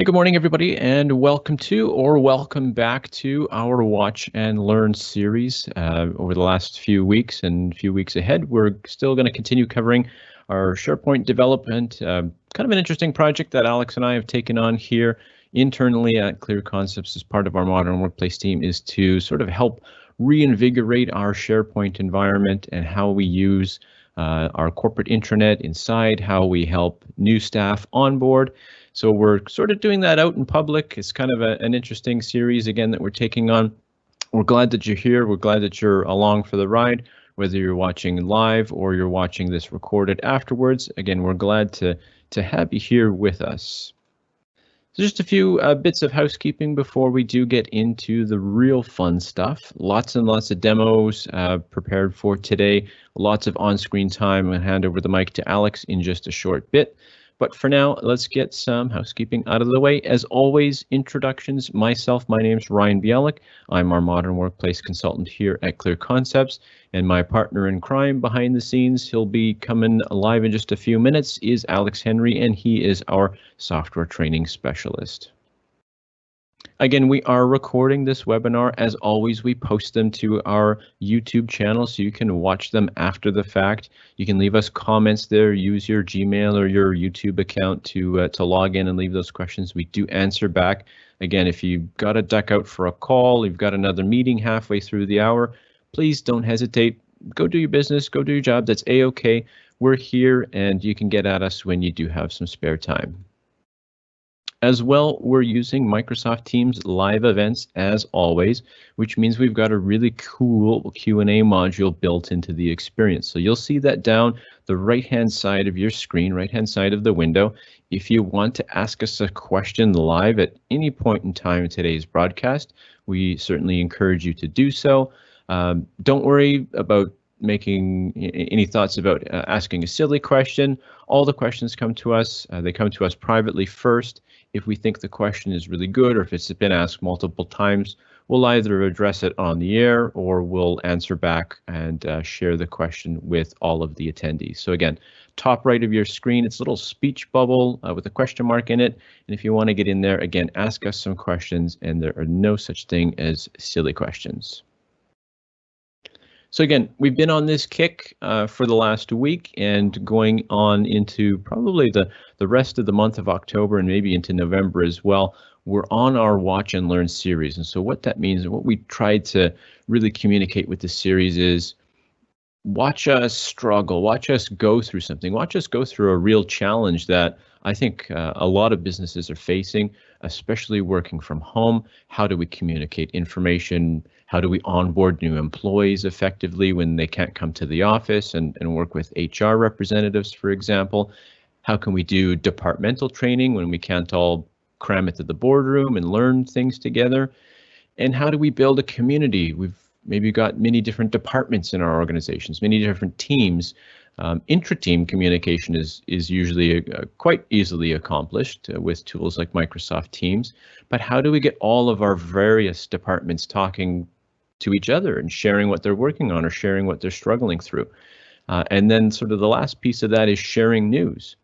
Hey, good morning, everybody, and welcome to or welcome back to our Watch and Learn series. Uh, over the last few weeks and few weeks ahead, we're still going to continue covering our SharePoint development. Uh, kind of an interesting project that Alex and I have taken on here internally at Clear Concepts as part of our modern workplace team is to sort of help reinvigorate our SharePoint environment and how we use uh, our corporate intranet inside, how we help new staff onboard, so we're sort of doing that out in public. It's kind of a, an interesting series again that we're taking on. We're glad that you're here. We're glad that you're along for the ride, whether you're watching live or you're watching this recorded afterwards. Again, we're glad to to have you here with us. So just a few uh, bits of housekeeping before we do get into the real fun stuff. Lots and lots of demos uh, prepared for today. Lots of on-screen time. I'm going to hand over the mic to Alex in just a short bit. But for now, let's get some housekeeping out of the way. As always, introductions. Myself, my name is Ryan Bialik. I'm our modern workplace consultant here at Clear Concepts, and my partner in crime behind the scenes, he'll be coming live in just a few minutes, is Alex Henry, and he is our software training specialist. Again, we are recording this webinar. As always, we post them to our YouTube channel so you can watch them after the fact. You can leave us comments there, use your Gmail or your YouTube account to uh, to log in and leave those questions. We do answer back. Again, if you've got to duck out for a call, you've got another meeting halfway through the hour, please don't hesitate. Go do your business, go do your job. That's a-okay. We're here and you can get at us when you do have some spare time. As well, we're using Microsoft Teams live events as always, which means we've got a really cool Q&A module built into the experience. So you'll see that down the right-hand side of your screen, right-hand side of the window. If you want to ask us a question live at any point in time in today's broadcast, we certainly encourage you to do so. Um, don't worry about making any thoughts about uh, asking a silly question. All the questions come to us. Uh, they come to us privately first if we think the question is really good or if it's been asked multiple times, we'll either address it on the air or we'll answer back and uh, share the question with all of the attendees. So again, top right of your screen, it's a little speech bubble uh, with a question mark in it. And if you want to get in there, again, ask us some questions and there are no such thing as silly questions. So again, we've been on this kick uh, for the last week and going on into probably the, the rest of the month of October and maybe into November as well. We're on our Watch and Learn series. And so what that means and what we tried to really communicate with the series is watch us struggle, watch us go through something, watch us go through a real challenge that I think uh, a lot of businesses are facing, especially working from home. How do we communicate information? How do we onboard new employees effectively when they can't come to the office and, and work with HR representatives, for example? How can we do departmental training when we can't all cram into the boardroom and learn things together? And how do we build a community? We've maybe got many different departments in our organizations, many different teams. Um, intra-team communication is is usually uh, quite easily accomplished uh, with tools like Microsoft Teams. But how do we get all of our various departments talking to each other and sharing what they're working on or sharing what they're struggling through. Uh, and then sort of the last piece of that is sharing news.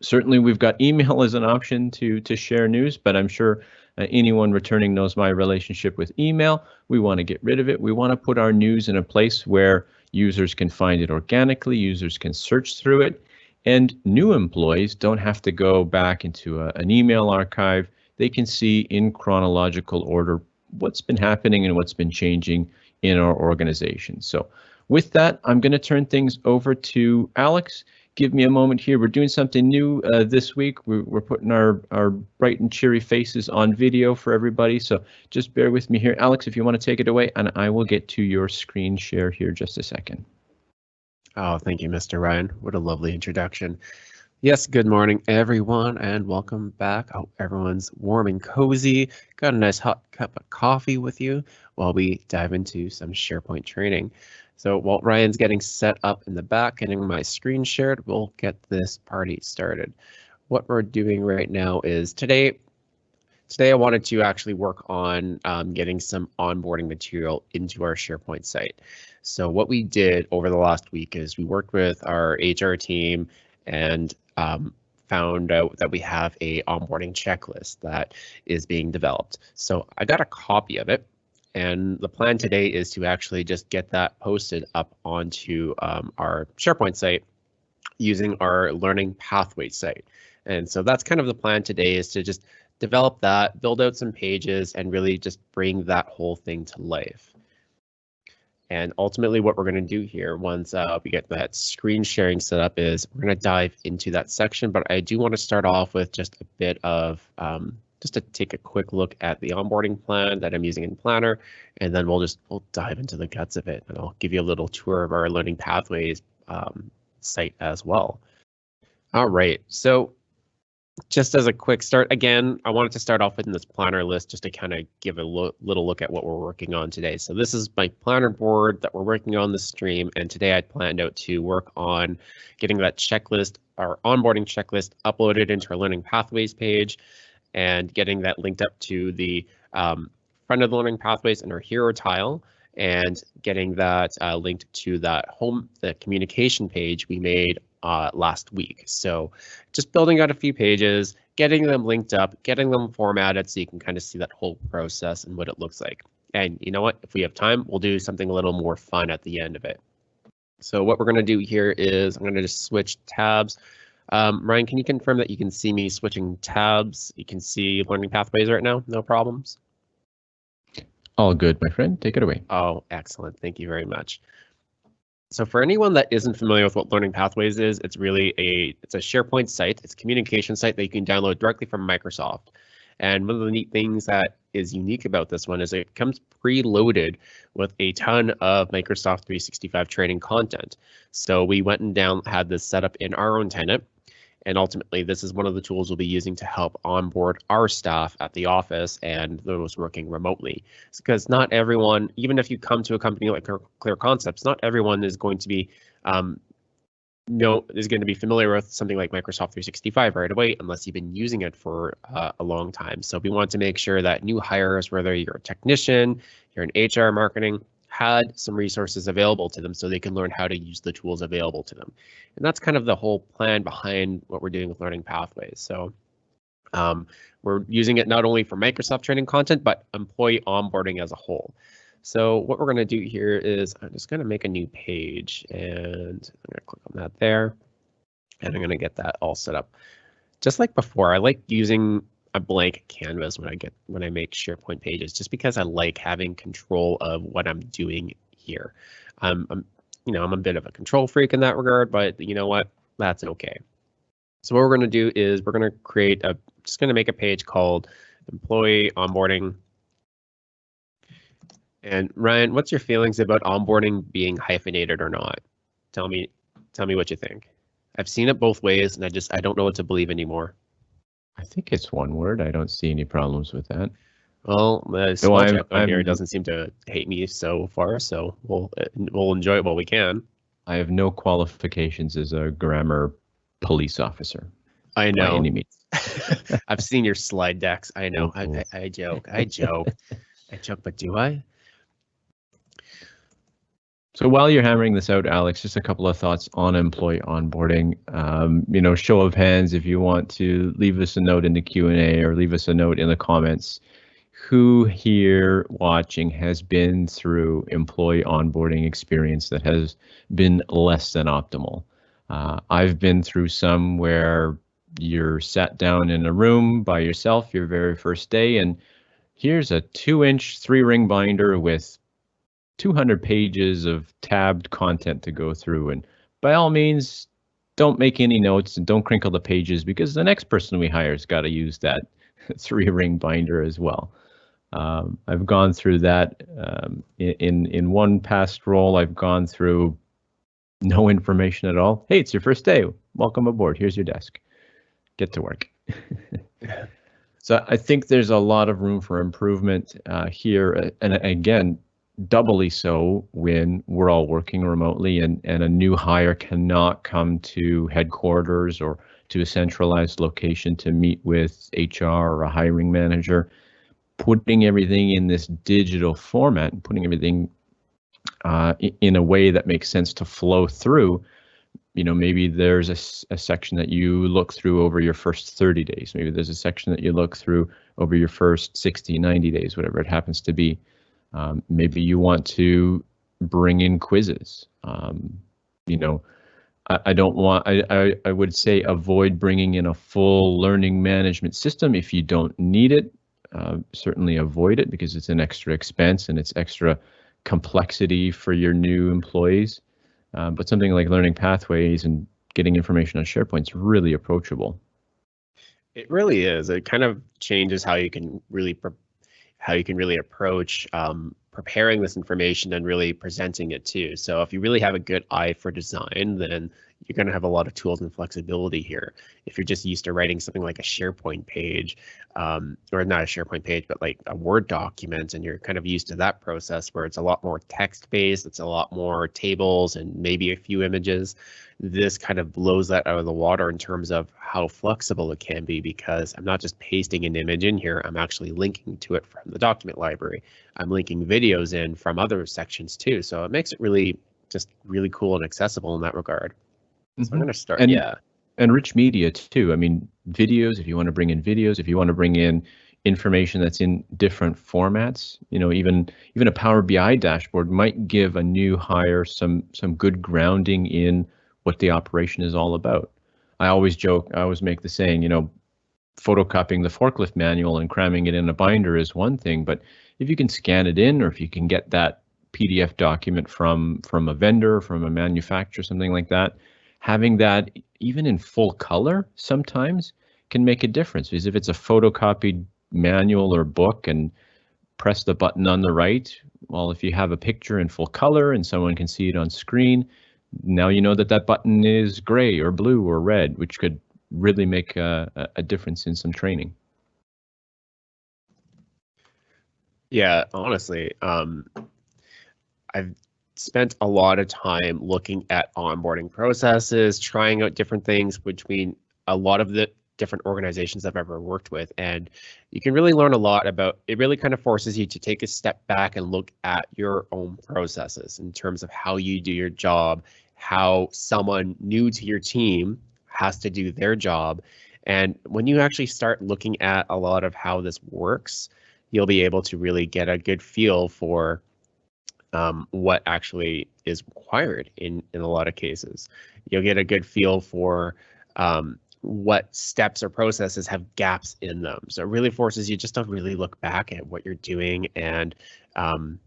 Certainly we've got email as an option to, to share news, but I'm sure uh, anyone returning knows my relationship with email. We want to get rid of it. We want to put our news in a place where users can find it organically, users can search through it, and new employees don't have to go back into a, an email archive. They can see in chronological order what's been happening and what's been changing in our organization. So with that, I'm going to turn things over to Alex. Give me a moment here. We're doing something new uh, this week. We're, we're putting our, our bright and cheery faces on video for everybody. So just bear with me here. Alex, if you want to take it away, and I will get to your screen share here just a second. Oh, thank you, Mr. Ryan. What a lovely introduction. Yes, good morning, everyone, and welcome back. Hope everyone's warm and cozy. Got a nice hot cup of coffee with you while we dive into some SharePoint training. So while Ryan's getting set up in the back, getting my screen shared, we'll get this party started. What we're doing right now is today, today I wanted to actually work on um, getting some onboarding material into our SharePoint site. So what we did over the last week is we worked with our HR team and um, found out that we have a onboarding checklist that is being developed. So I got a copy of it and the plan today is to actually just get that posted up onto um, our SharePoint site using our learning pathway site. And so that's kind of the plan today is to just develop that, build out some pages, and really just bring that whole thing to life. And ultimately what we're going to do here once uh, we get that screen sharing set up is we're going to dive into that section, but I do want to start off with just a bit of um, just to take a quick look at the onboarding plan that I'm using in Planner, and then we'll just we'll dive into the guts of it, and I'll give you a little tour of our learning pathways um, site as well. All right, so just as a quick start, again, I wanted to start off with this planner list just to kind of give a lo little look at what we're working on today. So this is my planner board that we're working on the stream, and today I planned out to work on getting that checklist, our onboarding checklist, uploaded into our learning pathways page, and getting that linked up to the um, front of the learning pathways in our hero tile, and getting that uh, linked to that home, the communication page we made uh, last week. So just building out a few pages, getting them linked up, getting them formatted so you can kind of see that whole process and what it looks like. And you know what, if we have time, we'll do something a little more fun at the end of it. So what we're going to do here is I'm going to just switch tabs. Um, Ryan, can you confirm that you can see me switching tabs? You can see learning pathways right now, no problems? All good, my friend. Take it away. Oh, excellent. Thank you very much. So for anyone that isn't familiar with what Learning Pathways is, it's really a it's a SharePoint site. It's a communication site that you can download directly from Microsoft. And one of the neat things that is unique about this one is it comes preloaded with a ton of Microsoft 365 training content. So we went and down had this set up in our own tenant and ultimately, this is one of the tools we'll be using to help onboard our staff at the office and those working remotely. Because not everyone, even if you come to a company like Clear Concepts, not everyone is going to be um, no is going to be familiar with something like Microsoft 365 right away unless you've been using it for uh, a long time. So we want to make sure that new hires, whether you're a technician, you're in HR marketing, had some resources available to them so they can learn how to use the tools available to them. And that's kind of the whole plan behind what we're doing with Learning Pathways. So um, we're using it not only for Microsoft training content, but employee onboarding as a whole. So what we're going to do here is I'm just going to make a new page and I'm going to click on that there. And I'm going to get that all set up. Just like before, I like using a blank canvas when I get when I make SharePoint pages, just because I like having control of what I'm doing here. Um, I'm, you know, I'm a bit of a control freak in that regard, but you know what? That's okay. So what we're going to do is we're going to create a, just going to make a page called employee onboarding. And Ryan, what's your feelings about onboarding being hyphenated or not? Tell me, tell me what you think. I've seen it both ways, and I just I don't know what to believe anymore. I think it's one word. I don't see any problems with that. Well, uh, the small no, I'm, here doesn't seem to hate me so far, so we'll uh, we'll enjoy it while we can. I have no qualifications as a grammar police officer. I know. any means. I've seen your slide decks. I know. I, oh, I, I joke. I joke. I joke, but do I? So while you're hammering this out, Alex, just a couple of thoughts on employee onboarding. Um, you know, show of hands if you want to leave us a note in the Q and A or leave us a note in the comments. Who here watching has been through employee onboarding experience that has been less than optimal? Uh, I've been through some where you're sat down in a room by yourself your very first day, and here's a two-inch three-ring binder with 200 pages of tabbed content to go through. And by all means, don't make any notes and don't crinkle the pages because the next person we hire has got to use that three ring binder as well. Um, I've gone through that um, in in one past role. I've gone through no information at all. Hey, it's your first day. Welcome aboard. Here's your desk. Get to work. so I think there's a lot of room for improvement uh, here. And again, doubly so when we're all working remotely and, and a new hire cannot come to headquarters or to a centralized location to meet with HR or a hiring manager. Putting everything in this digital format and putting everything uh, in a way that makes sense to flow through you know, maybe there's a, a, section that you look through over your first 30 days. Maybe there's a section that you look through over your first 60, 90 days, whatever it happens to be. Um, maybe you want to bring in quizzes. Um, you know, I, I don't want, I, I, I would say avoid bringing in a full learning management system if you don't need it. Uh, certainly avoid it because it's an extra expense and it's extra complexity for your new employees. Uh, but something like learning pathways and getting information on SharePoint is really approachable. It really is. It kind of changes how you can really how you can really approach um, preparing this information and really presenting it too. So if you really have a good eye for design, then you're going to have a lot of tools and flexibility here. If you're just used to writing something like a SharePoint page, um, or not a SharePoint page, but like a Word document, and you're kind of used to that process where it's a lot more text based, it's a lot more tables and maybe a few images. This kind of blows that out of the water in terms of how flexible it can be because I'm not just pasting an image in here, I'm actually linking to it from the document library. I'm linking videos in from other sections too. So it makes it really just really cool and accessible in that regard. So mm-hmm. I'm going to start. And, yeah. And rich media too. I mean, videos, if you want to bring in videos, if you want to bring in information that's in different formats, you know, even even a Power BI dashboard might give a new hire some some good grounding in what the operation is all about. I always joke, I always make the saying, you know, photocopying the forklift manual and cramming it in a binder is one thing, but if you can scan it in or if you can get that PDF document from from a vendor, from a manufacturer, something like that, having that even in full color sometimes can make a difference because if it's a photocopied manual or book and press the button on the right, well, if you have a picture in full color and someone can see it on screen, now you know that that button is gray or blue or red, which could really make a, a difference in some training. Yeah, honestly, um, I've spent a lot of time looking at onboarding processes, trying out different things between a lot of the different organizations I've ever worked with. And you can really learn a lot about it, really kind of forces you to take a step back and look at your own processes in terms of how you do your job, how someone new to your team has to do their job. And when you actually start looking at a lot of how this works, you'll be able to really get a good feel for um, what actually is required in in a lot of cases. You'll get a good feel for um, what steps or processes have gaps in them. So it really forces you just to really look back at what you're doing and um,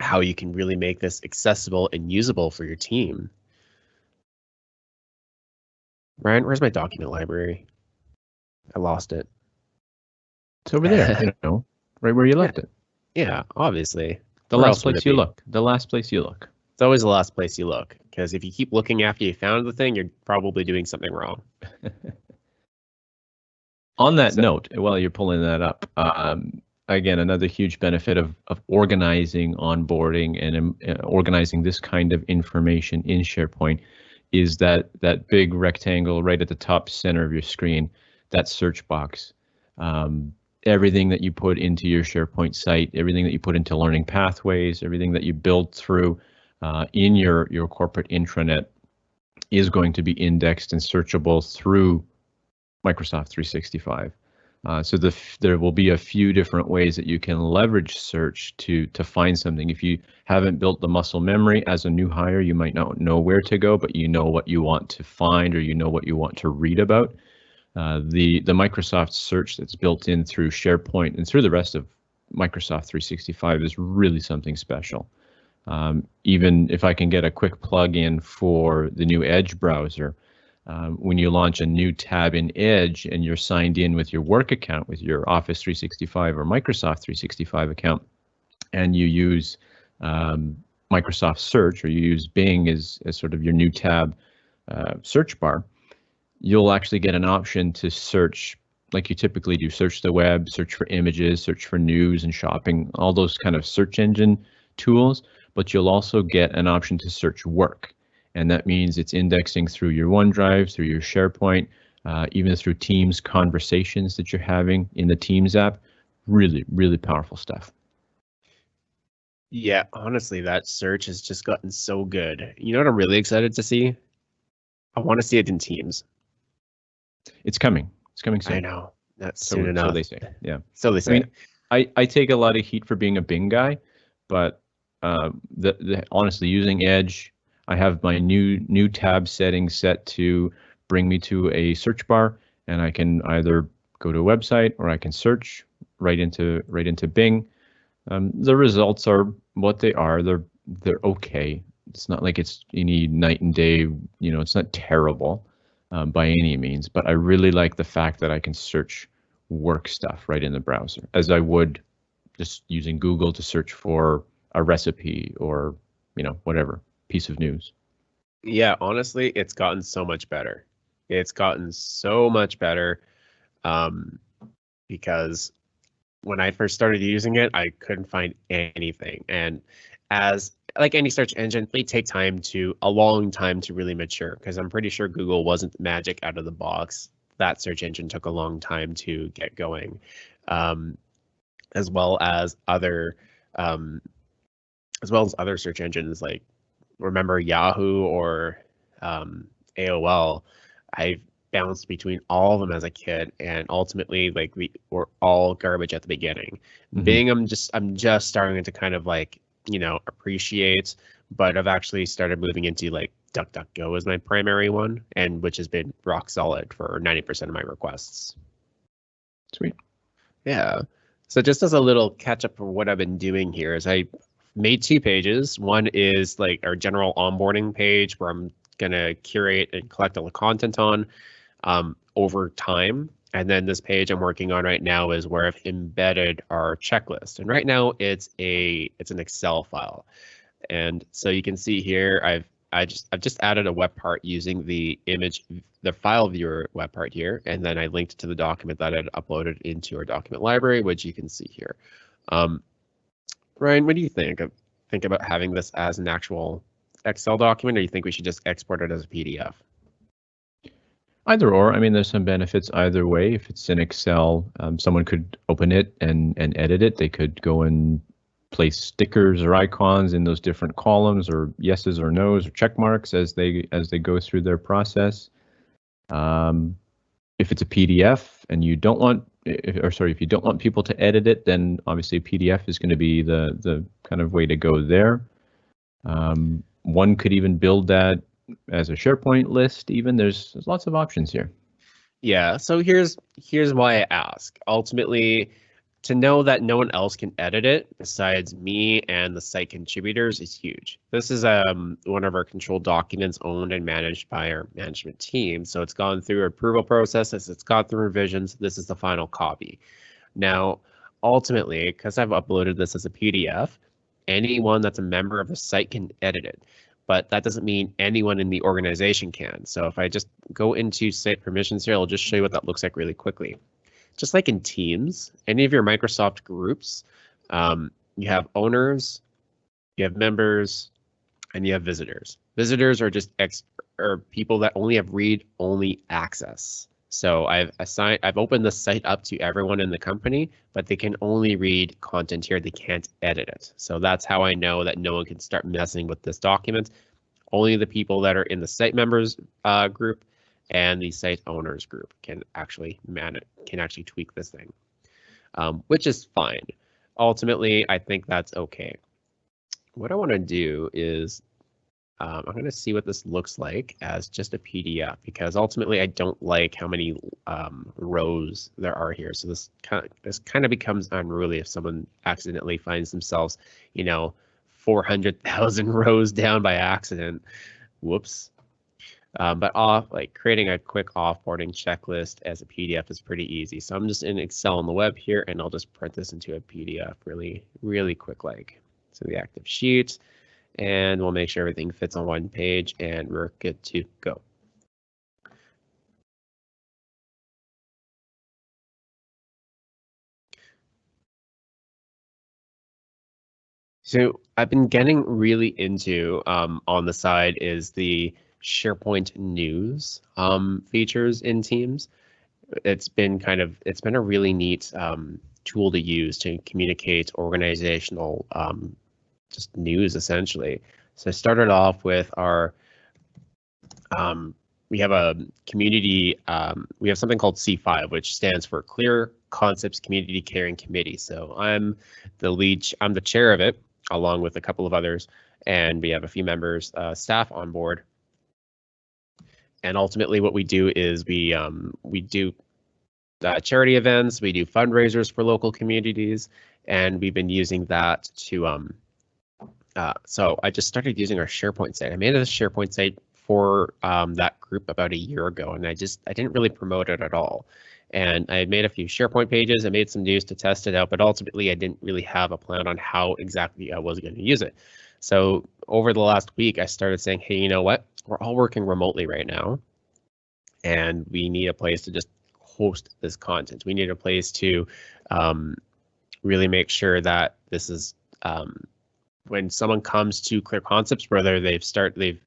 how you can really make this accessible and usable for your team. Ryan, where's my document library? I lost it. It's over there, you know, right where you left yeah. it. Yeah, obviously. The Where last place you look. The last place you look. It's always the last place you look because if you keep looking after you found the thing, you're probably doing something wrong. On that so, note, while you're pulling that up, um, again, another huge benefit of, of organizing onboarding and um, uh, organizing this kind of information in SharePoint is that that big rectangle right at the top center of your screen, that search box. Um, everything that you put into your SharePoint site, everything that you put into learning pathways, everything that you build through uh, in your, your corporate intranet is going to be indexed and searchable through Microsoft 365. Uh, so the, there will be a few different ways that you can leverage search to to find something. If you haven't built the muscle memory as a new hire, you might not know where to go, but you know what you want to find or you know what you want to read about. Uh, the the Microsoft search that's built in through SharePoint and through the rest of Microsoft 365 is really something special. Um, even if I can get a quick plug-in for the new Edge browser, um, when you launch a new tab in Edge and you're signed in with your work account, with your Office 365 or Microsoft 365 account, and you use um, Microsoft Search or you use Bing as, as sort of your new tab uh, search bar, you'll actually get an option to search like you typically do search the web search for images search for news and shopping all those kind of search engine tools but you'll also get an option to search work and that means it's indexing through your OneDrive, through your SharePoint, uh, even through Teams conversations that you're having in the Teams app. Really, really powerful stuff. Yeah, honestly, that search has just gotten so good. You know what I'm really excited to see? I want to see it in Teams. It's coming. It's coming soon. I know. That's So, soon so they say. Yeah. So they say. I mean, I, I take a lot of heat for being a Bing guy, but uh, the, the honestly using Edge, I have my new new tab settings set to bring me to a search bar, and I can either go to a website or I can search right into right into Bing. Um, the results are what they are. They're they're okay. It's not like it's any night and day. You know, it's not terrible um, by any means. But I really like the fact that I can search work stuff right in the browser, as I would just using Google to search for a recipe or you know whatever piece of news. Yeah, honestly, it's gotten so much better. It's gotten so much better um, because when I first started using it, I couldn't find anything. And as like any search engine, they take time to a long time to really mature because I'm pretty sure Google wasn't magic out of the box. That search engine took a long time to get going, um, as well as other um, as well as other search engines like remember Yahoo or um, AOL, I bounced between all of them as a kid, and ultimately, like we were all garbage at the beginning. Mhm. Bing, I'm just I'm just starting to kind of like you know appreciate, but I've actually started moving into like DuckDuckGo as my primary one, and which has been rock solid for 90% of my requests. Sweet. Yeah. So just as a little catch up for what I've been doing here is I made two pages. One is like our general onboarding page where I'm gonna curate and collect all the content on um, over time. And then this page I'm working on right now is where I've embedded our checklist. And right now it's a it's an Excel file. And so you can see here I've I just I've just added a web part using the image the file viewer web part here, and then I linked to the document that I'd uploaded into our document library, which you can see here. Um, Ryan, what do you think? of Think about having this as an actual Excel document, or you think we should just export it as a PDF? Either or. I mean, there's some benefits either way. If it's in Excel, um, someone could open it and and edit it. They could go and place stickers or icons in those different columns, or yeses or nos or check marks as they as they go through their process. Um, if it's a PDF and you don't want, if, or sorry, if you don't want people to edit it, then obviously PDF is going to be the the kind of way to go there. Um, one could even build that as a SharePoint list. Even there's, there's lots of options here. Yeah, so here's here's why I ask. Ultimately, to know that no one else can edit it besides me and the site contributors is huge. This is um one of our control documents owned and managed by our management team. So it's gone through approval processes, it's gone through revisions. This is the final copy. Now, ultimately, because I've uploaded this as a PDF, anyone that's a member of the site can edit it. But that doesn't mean anyone in the organization can. So if I just go into site permissions here, I'll just show you what that looks like really quickly just like in Teams, any of your Microsoft groups, um, you have owners, you have members, and you have visitors. Visitors are just ex or people that only have read-only access. So I've assigned, I've opened the site up to everyone in the company, but they can only read content here. They can't edit it. So that's how I know that no one can start messing with this document. Only the people that are in the site members uh, group and the site owners group can actually man it, can actually tweak this thing, um, which is fine. Ultimately, I think that's okay. What I want to do is um, I'm going to see what this looks like as just a PDF because ultimately I don't like how many um, rows there are here. So this kind of, this kind of becomes unruly if someone accidentally finds themselves, you know, 400,000 rows down by accident. Whoops. Um, but off like creating a quick offboarding checklist as a PDF is pretty easy. So I'm just in Excel on the web here and I'll just print this into a PDF really, really quick like. So the active sheet and we'll make sure everything fits on one page and we're good to go. So I've been getting really into um, on the side is the SharePoint news um, features in Teams. It's been kind of it's been a really neat um, tool to use to communicate organizational um, just news essentially. So I started off with our um, we have a community, um, we have something called C5, which stands for Clear Concepts Community Caring Committee. So I'm the lead, I'm the chair of it, along with a couple of others, and we have a few members, uh, staff on board. And ultimately, what we do is we um, we do uh, charity events, we do fundraisers for local communities, and we've been using that to um, uh, so I just started using our SharePoint site. I made a SharePoint site for um, that group about a year ago, and I just I didn't really promote it at all. And I made a few SharePoint pages. I made some news to test it out, but ultimately I didn't really have a plan on how exactly I was going to use it. So over the last week, I started saying, hey, you know what? We're all working remotely right now, and we need a place to just host this content. We need a place to um, really make sure that this is um, when someone comes to Clear Concepts, whether they've start they've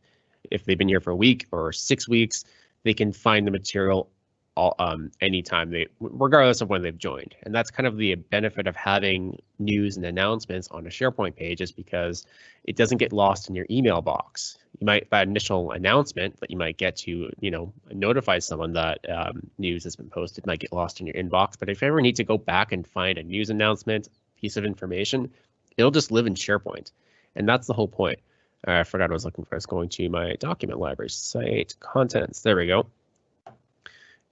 if they've been here for a week or six weeks, they can find the material all, um, anytime they, regardless of when they've joined. And that's kind of the benefit of having news and announcements on a SharePoint page is because it doesn't get lost in your email box. You might that initial announcement that you might get to, you know, notify someone that um, news has been posted might get lost in your inbox. But if you ever need to go back and find a news announcement, piece of information, it'll just live in SharePoint. And that's the whole point. Uh, I forgot I was looking for. I was going to my document library site contents. There we go.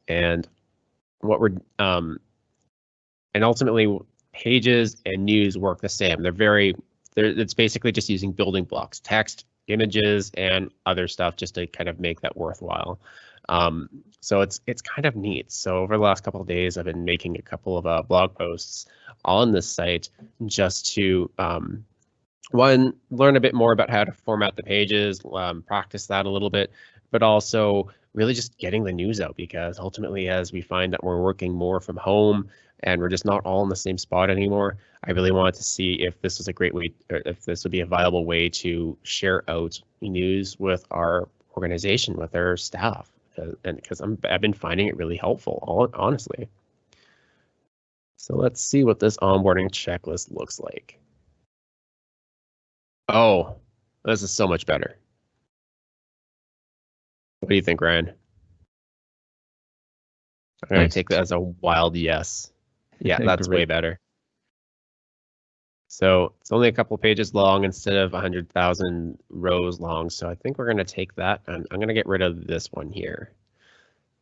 And what we're um, and ultimately pages and news work the same. They're very. They're, it's basically just using building blocks, text, images, and other stuff just to kind of make that worthwhile. Um, so it's it's kind of neat. So over the last couple of days, I've been making a couple of uh, blog posts on this site just to um, one, learn a bit more about how to format the pages, um, practice that a little bit, but also really just getting the news out because ultimately, as we find that we're working more from home and we're just not all in the same spot anymore, I really wanted to see if this was a great way, if this would be a viable way to share out news with our organization, with our staff, Uh, and because I'm I've been finding it really helpful, honestly. So let's see what this onboarding checklist looks like. Oh, this is so much better. What do you think, Ryan? I'm gonna nice. take that as a wild yes. Yeah, that's way better. So it's only a couple pages long instead of 100,000 rows long. So I think we're going to take that and I'm going to get rid of this one here.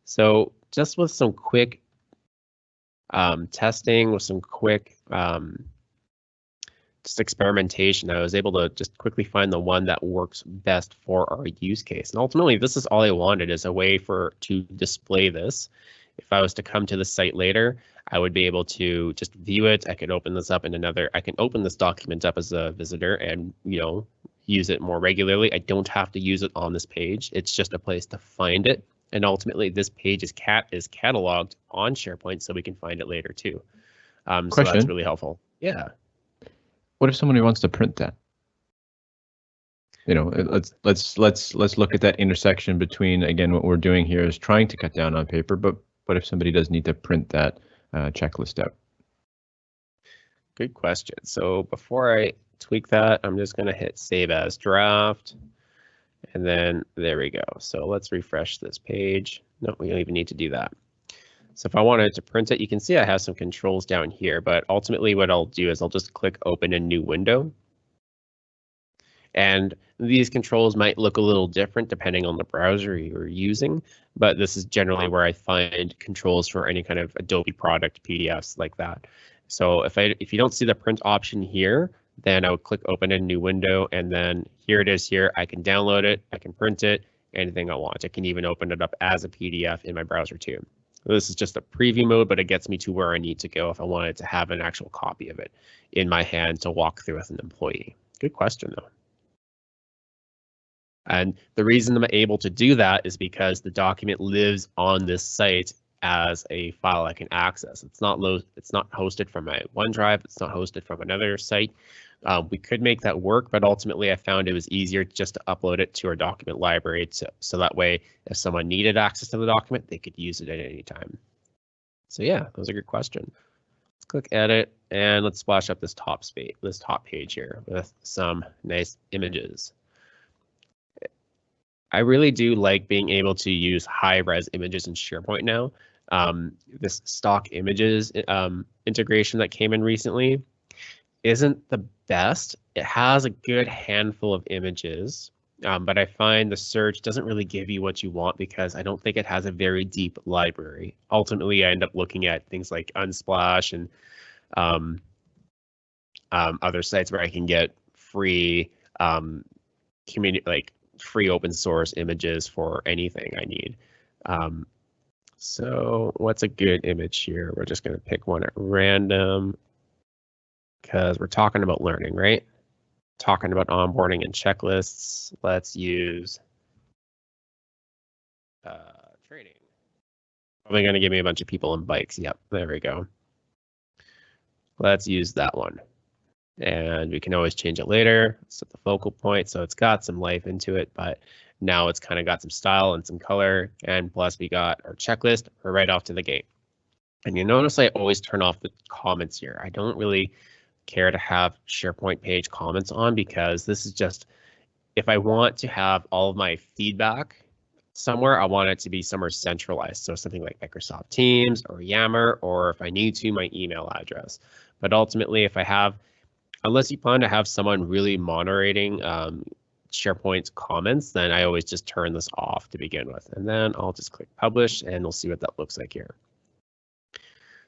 So just with some quick um, testing, with some quick um, just experimentation, I was able to just quickly find the one that works best for our use case. And ultimately, this is all I wanted is a way for to display this. If I was to come to the site later, I would be able to just view it. I could open this up in another, I can open this document up as a visitor and, you know, use it more regularly. I don't have to use it on this page. It's just a place to find it. And ultimately, this page is cat is cataloged on SharePoint, so we can find it later too. Um, so that's really helpful. Yeah. What if somebody wants to print that? You know, let's let's let's let's look at that intersection between again what we're doing here is trying to cut down on paper, but what if somebody does need to print that uh, checklist out? Good question. So before I tweak that, I'm just going to hit save as draft. And then there we go. So let's refresh this page. No, we don't even need to do that. So if I wanted to print it, you can see I have some controls down here, but ultimately what I'll do is I'll just click open a new window. And these controls might look a little different depending on the browser you're using, but this is generally where I find controls for any kind of Adobe product PDFs like that. So if I if you don't see the print option here, then I would click open a new window and then here it is here. I can download it, I can print it, anything I want. I can even open it up as a PDF in my browser too. This is just a preview mode, but it gets me to where I need to go if I wanted to have an actual copy of it in my hand to walk through with an employee. Good question, though. And the reason I'm able to do that is because the document lives on this site as a file I can access. It's not low, it's not hosted from my OneDrive. It's not hosted from another site. Um, we could make that work, but ultimately I found it was easier just to upload it to our document library to, so that way if someone needed access to the document, they could use it at any time. So yeah, that was a good question. Let's click edit and let's splash up this top space, this top page here with some nice images. I really do like being able to use high res images in SharePoint now. Um, this stock images um, integration that came in recently isn't the best. It has a good handful of images, um, but I find the search doesn't really give you what you want because I don't think it has a very deep library. Ultimately, I end up looking at things like Unsplash and um, um, other sites where I can get free um, community, like free open source images for anything I need. Um, so what's a good image here? We're just going to pick one at random because we're talking about learning, right? Talking about onboarding and checklists. Let's use uh, training. Probably going to give me a bunch of people in bikes. Yep, there we go. Let's use that one. And we can always change it later. Set the focal point. So it's got some life into it, but now it's kind of got some style and some color. And plus we got our checklist. Right off to the gate. And you notice I always turn off the comments here. I don't really care to have SharePoint page comments on because this is just, if I want to have all of my feedback somewhere, I want it to be somewhere centralized. So something like Microsoft Teams or Yammer, or if I need to, my email address. But ultimately, if I have, unless you plan to have someone really moderating um, SharePoint's comments, then I always just turn this off to begin with. And then I'll just click publish and we'll see what that looks like here.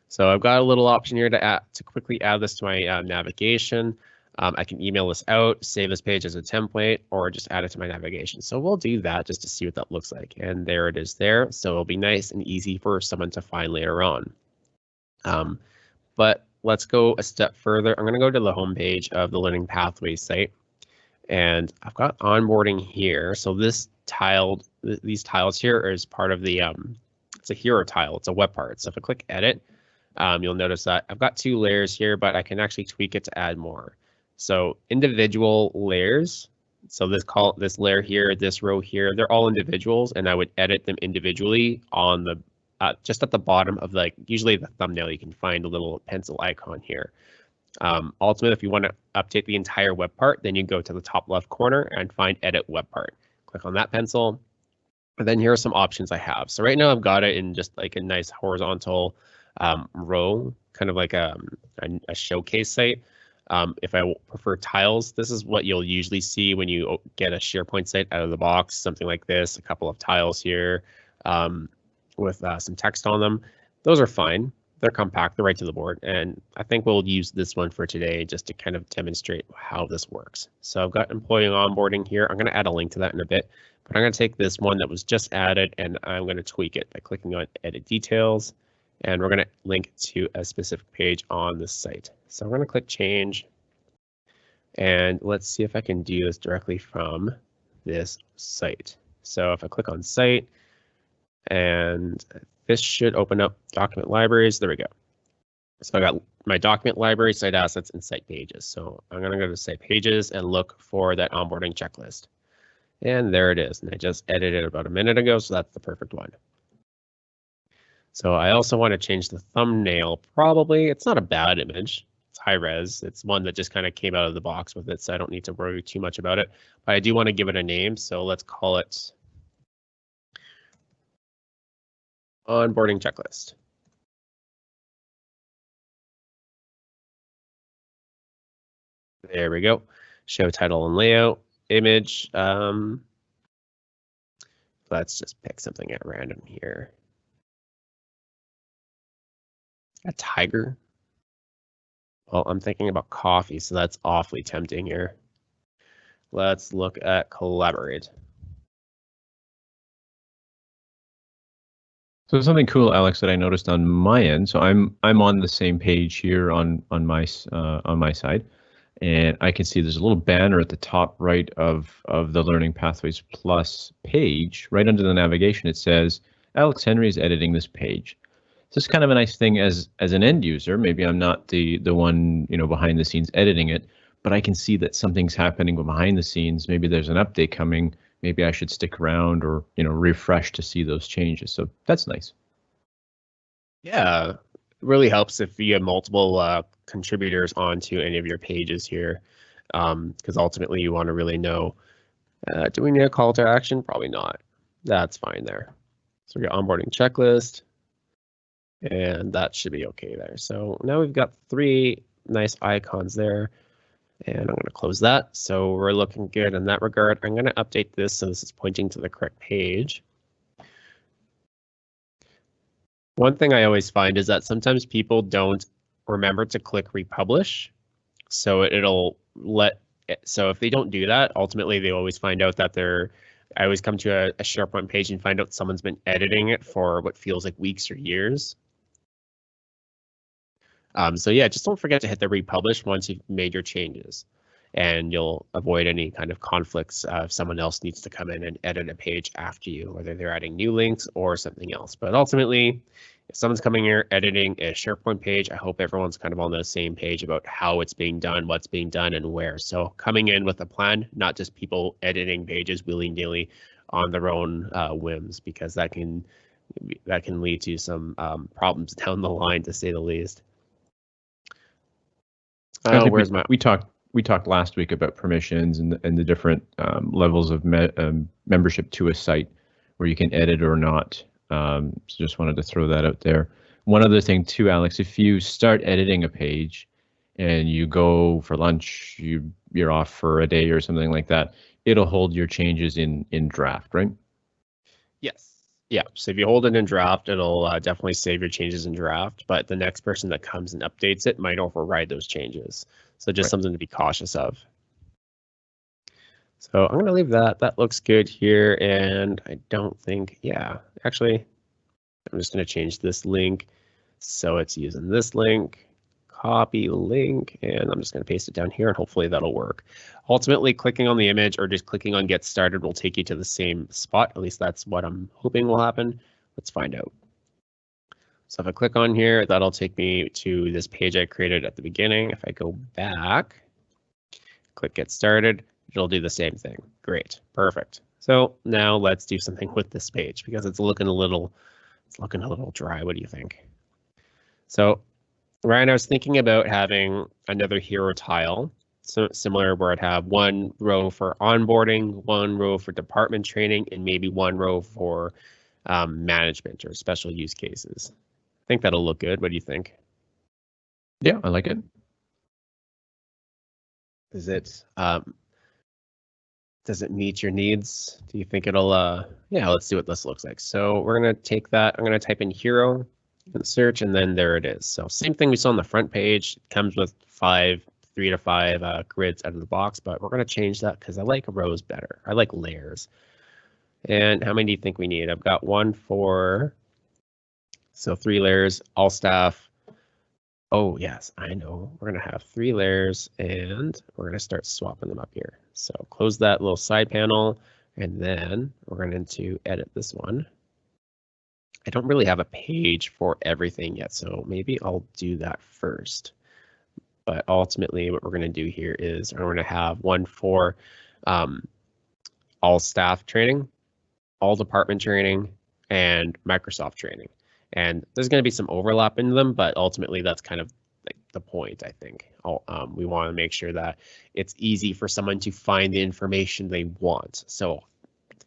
So I've got a little option here to add, to quickly add this to my uh, navigation. Um, I can email this out, save this page as a template, or just add it to my navigation. So we'll do that just to see what that looks like. And there it is there. So it'll be nice and easy for someone to find later on. Um, but let's go a step further. I'm going to go to the homepage of the Learning Pathways site. And I've got onboarding here. So this tiled, th these tiles here is part of the, um, it's a hero tile. It's a web part. So if I click edit, um, you'll notice that I've got two layers here, but I can actually tweak it to add more. So individual layers. So this call this layer here, this row here, they're all individuals, and I would edit them individually on the uh, just at the bottom of like usually the thumbnail. You can find a little pencil icon here. Um, ultimately, if you want to update the entire web part, then you go to the top left corner and find edit web part. Click on that pencil. And then here are some options I have. So right now I've got it in just like a nice horizontal um, row, kind of like a, a, a showcase site. Um, if I prefer tiles, this is what you'll usually see when you get a SharePoint site out of the box, something like this, a couple of tiles here um, with uh, some text on them. Those are fine. They're compact, they're right to the board. And I think we'll use this one for today just to kind of demonstrate how this works. So I've got employee onboarding here. I'm going to add a link to that in a bit, but I'm going to take this one that was just added and I'm going to tweak it by clicking on edit details and we're going to link to a specific page on the site. So I'm going to click change and let's see if I can do this directly from this site. So if I click on site and this should open up document libraries. There we go. So I got my document library, site assets, and site pages. So I'm going to go to site pages and look for that onboarding checklist. And there it is. And I just edited it about a minute ago, so that's the perfect one. So I also want to change the thumbnail. Probably it's not a bad image. It's high res. It's one that just kind of came out of the box with it, so I don't need to worry too much about it. But I do want to give it a name, so let's call it onboarding checklist. There we go. Show title and layout, image. Um, let's just pick something at random here. A tiger? Well, I'm thinking about coffee, so that's awfully tempting here. Let's look at collaborate. So something cool, Alex, that I noticed on my end. So I'm I'm on the same page here on on my uh, on my side, and I can see there's a little banner at the top right of of the Learning Pathways Plus page. Right under the navigation, it says Alex Henry is editing this page this is kind of a nice thing as as an end user. Maybe I'm not the the one you know behind the scenes editing it, but I can see that something's happening behind the scenes. Maybe there's an update coming. Maybe I should stick around or you know refresh to see those changes. So that's nice. Yeah, really helps if you have multiple uh, contributors onto any of your pages here, because um, ultimately you want to really know Uh, do we need a call to action? Probably not. That's fine there. So we got onboarding checklist. And that should be okay there. So now we've got three nice icons there. And I'm going to close that. So we're looking good in that regard. I'm going to update this so this is pointing to the correct page. One thing I always find is that sometimes people don't remember to click republish. So it'll let, so if they don't do that, ultimately they always find out that they're, I always come to a, a SharePoint page and find out someone's been editing it for what feels like weeks or years. Um, so yeah, just don't forget to hit the republish once you've made your changes and you'll avoid any kind of conflicts uh, if someone else needs to come in and edit a page after you, whether they're adding new links or something else. But ultimately, if someone's coming here editing a SharePoint page, I hope everyone's kind of on the same page about how it's being done, what's being done, and where. So coming in with a plan, not just people editing pages willy-nilly on their own uh, whims, because that can that can lead to some um, problems down the line, to say the least. Oh, where's we, my? We talked we talked last week about permissions and and the different um, levels of me, um, membership to a site where you can edit or not. Um, so just wanted to throw that out there. One other thing too, Alex, if you start editing a page and you go for lunch, you you're off for a day or something like that, it'll hold your changes in in draft, right? Yes. Yeah, so if you hold it in draft, it'll uh, definitely save your changes in draft, but the next person that comes and updates it might override those changes. So just right. something to be cautious of. So I'm going to leave that. That looks good here. And I don't think, yeah, actually, I'm just going to change this link. So it's using this link, copy link, and I'm just going to paste it down here and hopefully that'll work. Ultimately, clicking on the image or just clicking on get started will take you to the same spot. At least that's what I'm hoping will happen. Let's find out. So if I click on here, that'll take me to this page I created at the beginning. If I go back, click get started, it'll do the same thing. Great, perfect. So now let's do something with this page because it's looking a little, it's looking a little dry. What do you think? So Ryan, I was thinking about having another hero tile, so similar where I'd have one row for onboarding, one row for department training, and maybe one row for um, management or special use cases. I think that'll look good. What do you think? Yeah, I like it. Is it um, does it meet your needs? Do you think it'll uh yeah, let's see what this looks like. So we're gonna take that, I'm gonna type in hero in search and then there it is. So same thing we saw on the front page. It comes with five, three to five uh, grids out of the box, but we're gonna change that because I like rows better. I like layers. And how many do you think we need? I've got one for so three layers, all staff. Oh, yes, I know. We're going to have three layers and we're going to start swapping them up here. So close that little side panel and then we're going to edit this one. I don't really have a page for everything yet, so maybe I'll do that first. But ultimately what we're going to do here is we're going to have one for um, all staff training, all department training, and Microsoft training and there's going to be some overlap in them, but ultimately that's kind of like the point. I think um, we want to make sure that it's easy for someone to find the information they want. So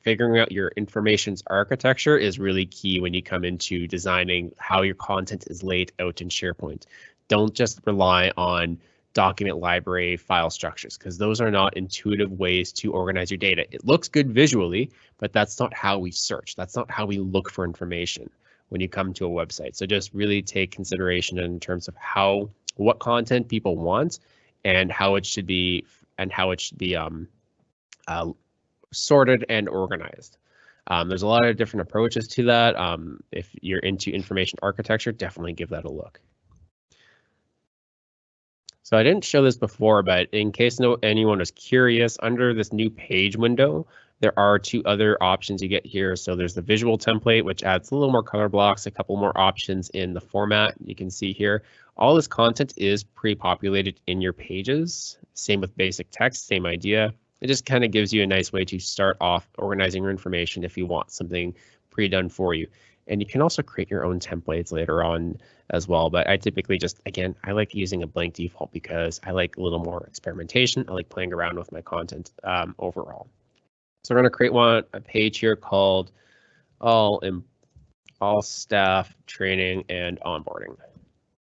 figuring out your information's architecture is really key when you come into designing how your content is laid out in SharePoint. Don't just rely on document library file structures because those are not intuitive ways to organize your data. It looks good visually, but that's not how we search. That's not how we look for information when you come to a website. So just really take consideration in terms of how what content people want and how it should be and how it should be um, uh, sorted and organized. Um, there's a lot of different approaches to that. Um, if you're into information architecture, definitely give that a look. So I didn't show this before, but in case no anyone is curious, under this new page window, there are two other options you get here. So there's the visual template, which adds a little more color blocks, a couple more options in the format you can see here. All this content is pre-populated in your pages. Same with basic text, same idea. It just kind of gives you a nice way to start off organizing your information if you want something pre-done for you. And you can also create your own templates later on as well. But I typically just, again, I like using a blank default because I like a little more experimentation. I like playing around with my content um, overall. So we're going to create one a page here called all in all staff training and onboarding.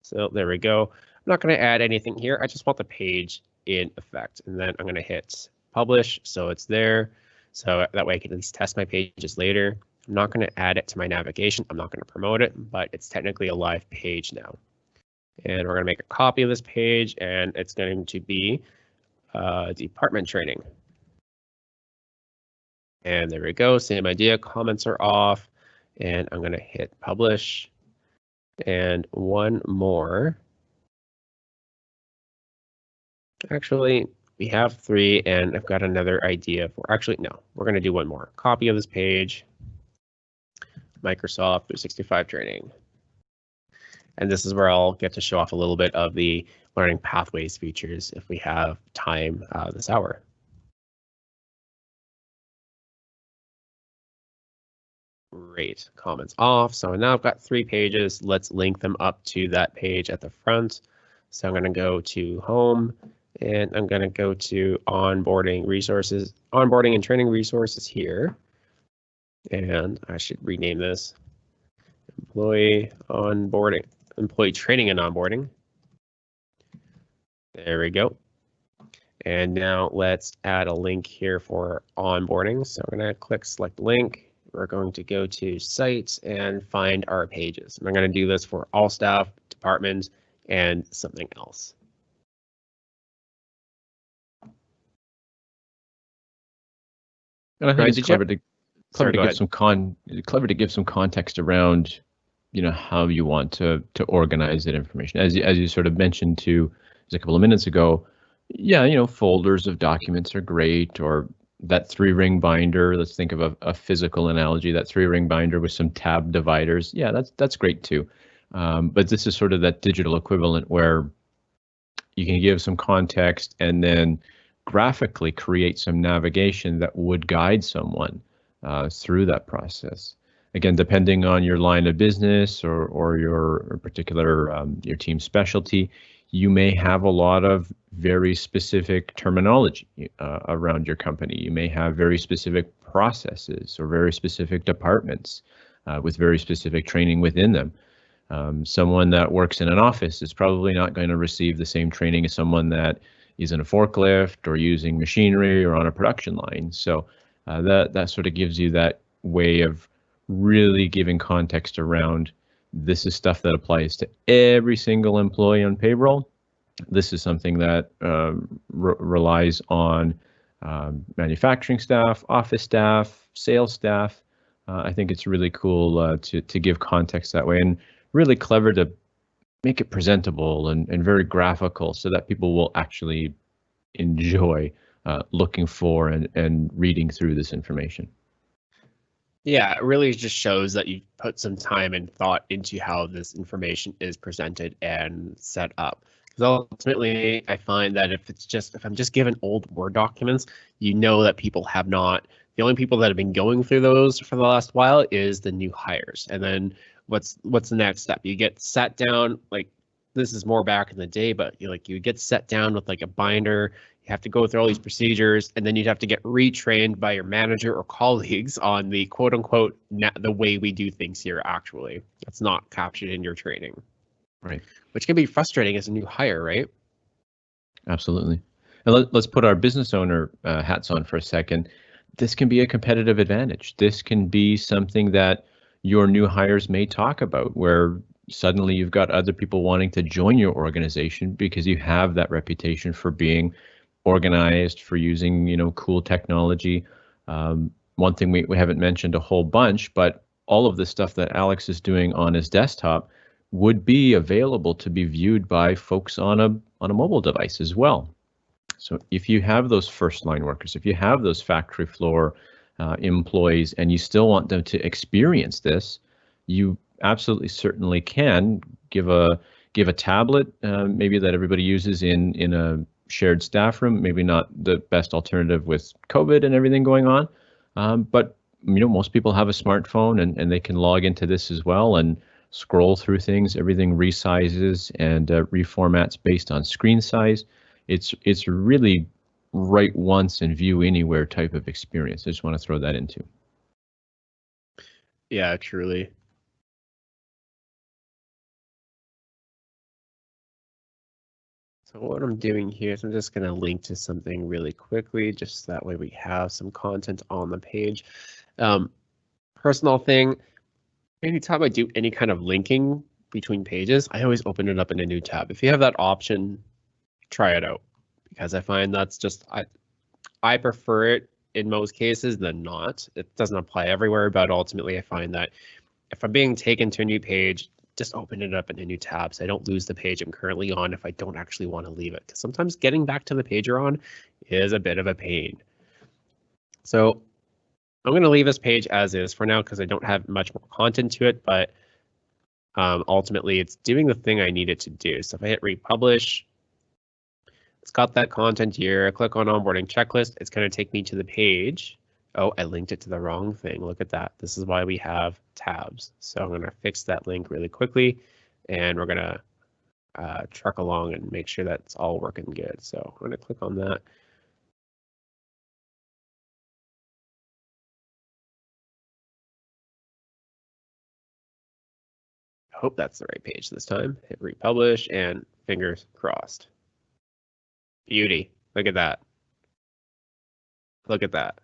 So there we go. I'm not going to add anything here. I just want the page in effect. And then I'm going to hit publish. So it's there. So that way I can at least test my pages later. I'm not going to add it to my navigation. I'm not going to promote it, but it's technically a live page now. And we're going to make a copy of this page and it's going to be uh, department training. And there we go. Same idea. Comments are off and I'm going to hit publish and one more. Actually, we have three and I've got another idea for actually, no, we're going to do one more copy of this page. Microsoft 365 training. And this is where I'll get to show off a little bit of the learning pathways features if we have time uh, this hour. Great, comments off. So now I've got three pages. Let's link them up to that page at the front. So I'm going to go to home and I'm going to go to onboarding resources, onboarding and training resources here. And I should rename this employee onboarding, employee training and onboarding. There we go. And now let's add a link here for onboarding. So I'm going to click select link. We're going to go to sites and find our pages. I'm going to do this for all staff, departments, and something else. And I think Right, it's clever to clever Sorry, to give some con clever to give some context around, you know, how you want to to organize that information. As you, as you sort of mentioned to a couple of minutes ago, yeah, you know, folders of documents are great, or that three ring binder. Let's think of a, a physical analogy. That three ring binder with some tab dividers. Yeah, that's that's great too. Um, but this is sort of that digital equivalent where you can give some context and then graphically create some navigation that would guide someone uh, through that process. Again, depending on your line of business or or your particular um, your team specialty, you may have a lot of very specific terminology uh, around your company. You may have very specific processes or very specific departments uh, with very specific training within them. Um, someone that works in an office is probably not going to receive the same training as someone that is in a forklift or using machinery or on a production line. So uh, that that sort of gives you that way of really giving context around this is stuff that applies to every single employee on payroll. This is something that um, re relies on um, manufacturing staff, office staff, sales staff. Uh, I think it's really cool uh, to to give context that way and really clever to make it presentable and, and very graphical so that people will actually enjoy uh, looking for and, and reading through this information. Yeah, it really just shows that you put some time and thought into how this information is presented and set up. Because ultimately, I find that if it's just if I'm just given old Word documents, you know that people have not. The only people that have been going through those for the last while is the new hires. And then what's what's the next step? You get sat down like this is more back in the day, but you like you get set down with like a binder. You have to go through all these procedures, and then you'd have to get retrained by your manager or colleagues on the quote unquote na- the way we do things here. Actually, that's not captured in your training, Right. which can be frustrating as a new hire, right? Absolutely. And let, us put our business owner uh, hats on for a second. This can be a competitive advantage. This can be something that your new hires may talk about, where suddenly you've got other people wanting to join your organization because you have that reputation for being organized, for using you know cool technology. Um, one thing we, we haven't mentioned a whole bunch, but all of the stuff that Alex is doing on his desktop would be available to be viewed by folks on a on a mobile device as well. So if you have those first line workers, if you have those factory floor uh, employees, and you still want them to experience this, you absolutely certainly can give a give a tablet, uh, maybe that everybody uses in in a shared staff room. Maybe not the best alternative with COVID and everything going on, um, but you know most people have a smartphone and and they can log into this as well and scroll through things. Everything resizes and uh, reformats based on screen size. It's it's really write once and view anywhere type of experience. I just want to throw that into. Yeah, truly. So what I'm doing here is I'm just going to link to something really quickly, just that way we have some content on the page. Um, personal thing, anytime I do any kind of linking between pages, I always open it up in a new tab. If you have that option, try it out because I find that's just I I prefer it in most cases than not. It doesn't apply everywhere, but ultimately I find that if I'm being taken to a new page, just open it up in a new tab so I don't lose the page I'm currently on if I don't actually want to leave it. Because sometimes getting back to the page you're on is a bit of a pain. So I'm going to leave this page as is for now because I don't have much more content to it, but um, ultimately it's doing the thing I need it to do. So if I hit republish, it's got that content here. Click on onboarding checklist. It's going to take me to the page. Oh, I linked it to the wrong thing. Look at that. This is why we have tabs. So I'm going to fix that link really quickly and we're going to uh, truck along and make sure that's all working good. So I'm going to click on that. I hope that's the right page this time. Hit republish and fingers crossed. Beauty. Look at that. Look at that.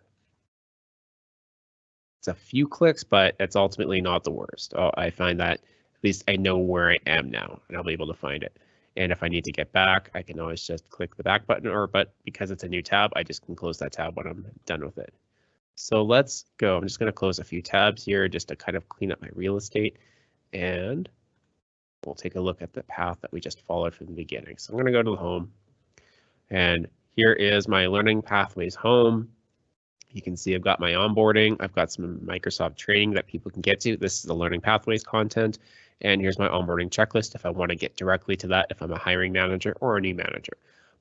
It's a few clicks, but it's ultimately not the worst. Oh, I find that at least I know where I am now and I'll be able to find it. And if I need to get back, I can always just click the back button or but because it's a new tab, I just can close that tab when I'm done with it. So let's go. I'm just going to close a few tabs here just to kind of clean up my real estate and we'll take a look at the path that we just followed from the beginning. So I'm going to go to the home and here is my learning pathways home. You can see I've got my onboarding. I've got some Microsoft training that people can get to. This is the learning pathways content. And here's my onboarding checklist if I want to get directly to that, if I'm a hiring manager or a new manager.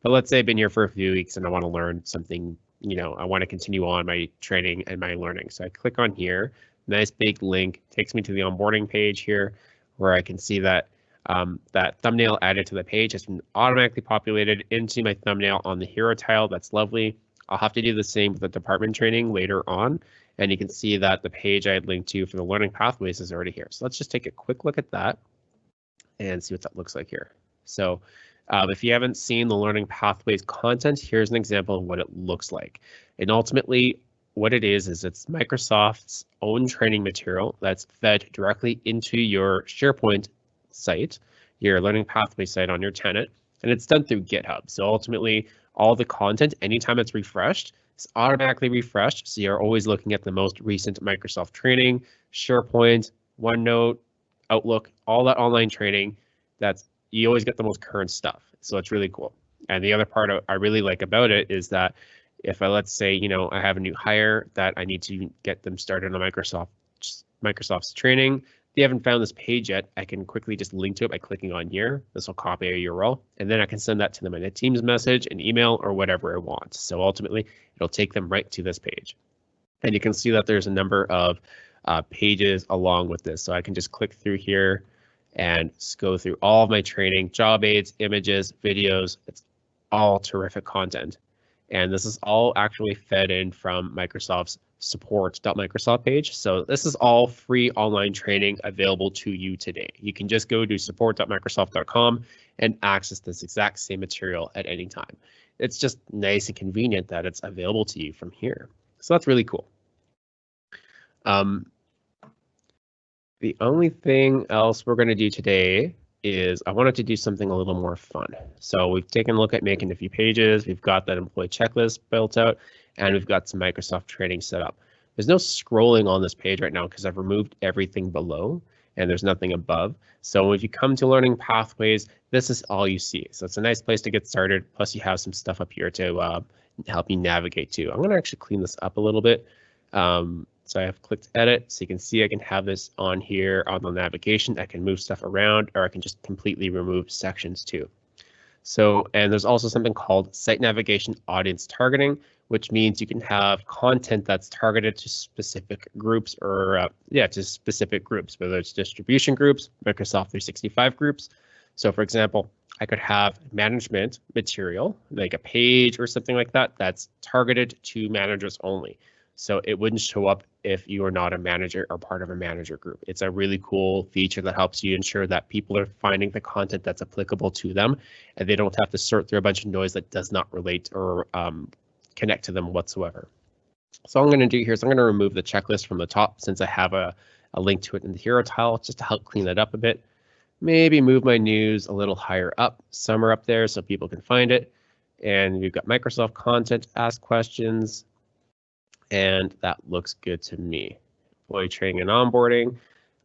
But let's say I've been here for a few weeks and I want to learn something, you know, I want to continue on my training and my learning. So I click on here, nice big link, takes me to the onboarding page here where I can see that um, that thumbnail added to the page has been automatically populated into my thumbnail on the hero tile. That's lovely. I'll have to do the same with the department training later on. And you can see that the page I linked to for the learning pathways is already here. So let's just take a quick look at that and see what that looks like here. So um, if you haven't seen the learning pathways content, here's an example of what it looks like. And ultimately, what it is, is it's Microsoft's own training material that's fed directly into your SharePoint site, your learning pathway site on your tenant, and it's done through GitHub. So ultimately, all the content, anytime it's refreshed, it's automatically refreshed. So you're always looking at the most recent Microsoft training, SharePoint, OneNote, Outlook, all that online training. That's you always get the most current stuff. So it's really cool. And the other part I really like about it is that if I let's say you know I have a new hire that I need to get them started on Microsoft Microsoft's training, they haven't found this page yet, I can quickly just link to it by clicking on here. This will copy a URL, and then I can send that to them in a Teams message, an email, or whatever I want. So ultimately, it'll take them right to this page. And you can see that there's a number of uh, pages along with this. So I can just click through here and go through all of my training, job aids, images, videos. It's all terrific content. And this is all actually fed in from Microsoft's support.microsoft page. So this is all free online training available to you today. You can just go to support.microsoft.com and access this exact same material at any time. It's just nice and convenient that it's available to you from here. So that's really cool. Um, the only thing else we're going to do today is I wanted to do something a little more fun. So we've taken a look at making a few pages. We've got that employee checklist built out and we've got some Microsoft training set up. There's no scrolling on this page right now because I've removed everything below and there's nothing above. So if you come to learning pathways, this is all you see. So it's a nice place to get started. Plus you have some stuff up here to uh, help you navigate to. I'm going to actually clean this up a little bit. Um, so I have clicked edit so you can see I can have this on here on the navigation. I can move stuff around or I can just completely remove sections too. So, and there's also something called site navigation audience targeting, which means you can have content that's targeted to specific groups or uh, yeah, to specific groups, whether it's distribution groups, Microsoft 365 groups. So for example, I could have management material, like a page or something like that, that's targeted to managers only. So it wouldn't show up if you are not a manager or part of a manager group. It's a really cool feature that helps you ensure that people are finding the content that's applicable to them and they don't have to sort through a bunch of noise that does not relate or um, connect to them whatsoever. So I'm going to do here is I'm going to remove the checklist from the top since I have a, a link to it in the hero tile just to help clean that up a bit. Maybe move my news a little higher up, somewhere up there so people can find it. And we've got Microsoft content, ask questions, and that looks good to me. Employee training and onboarding,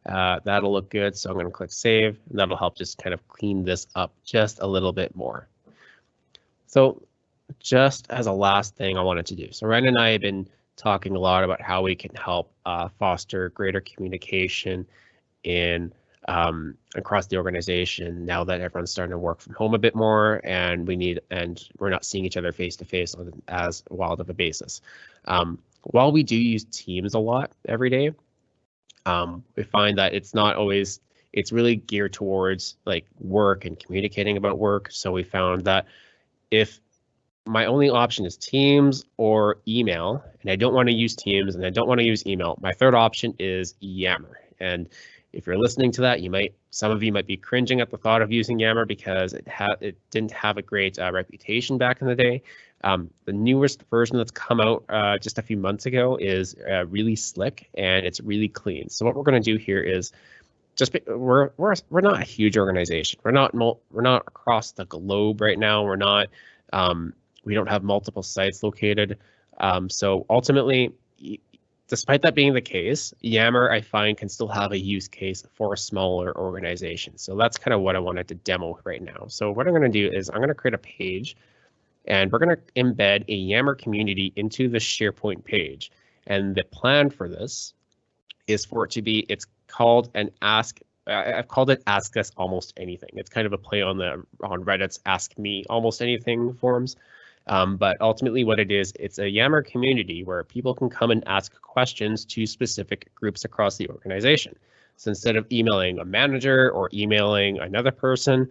uh, that'll look good. So I'm going to click save and that'll help just kind of clean this up just a little bit more. So just as a last thing I wanted to do. So Ryan and I have been talking a lot about how we can help uh, foster greater communication in um, across the organization now that everyone's starting to work from home a bit more and we need and we're not seeing each other face to face on as wild of a basis. Um, while we do use Teams a lot every day, um, we find that it's not always it's really geared towards like work and communicating about work. So we found that if my only option is Teams or email, and I don't want to use Teams and I don't want to use email. My third option is Yammer. And if you're listening to that, you might some of you might be cringing at the thought of using Yammer because it had it didn't have a great uh, reputation back in the day. Um, the newest version that's come out uh, just a few months ago is uh, really slick and it's really clean. So what we're going to do here is just be, we're we're we're not a huge organization. We're not we're not across the globe right now. We're not um, we don't have multiple sites located. Um, so ultimately, despite that being the case, Yammer I find can still have a use case for a smaller organization. So that's kind of what I wanted to demo right now. So what I'm going to do is I'm going to create a page and we're going to embed a Yammer community into the SharePoint page. And the plan for this is for it to be, it's called an ask I've called it Ask Us Almost Anything. It's kind of a play on the on Reddit's Ask Me Almost Anything forums. Um, but ultimately what it is, it's a Yammer community where people can come and ask questions to specific groups across the organization. So instead of emailing a manager or emailing another person,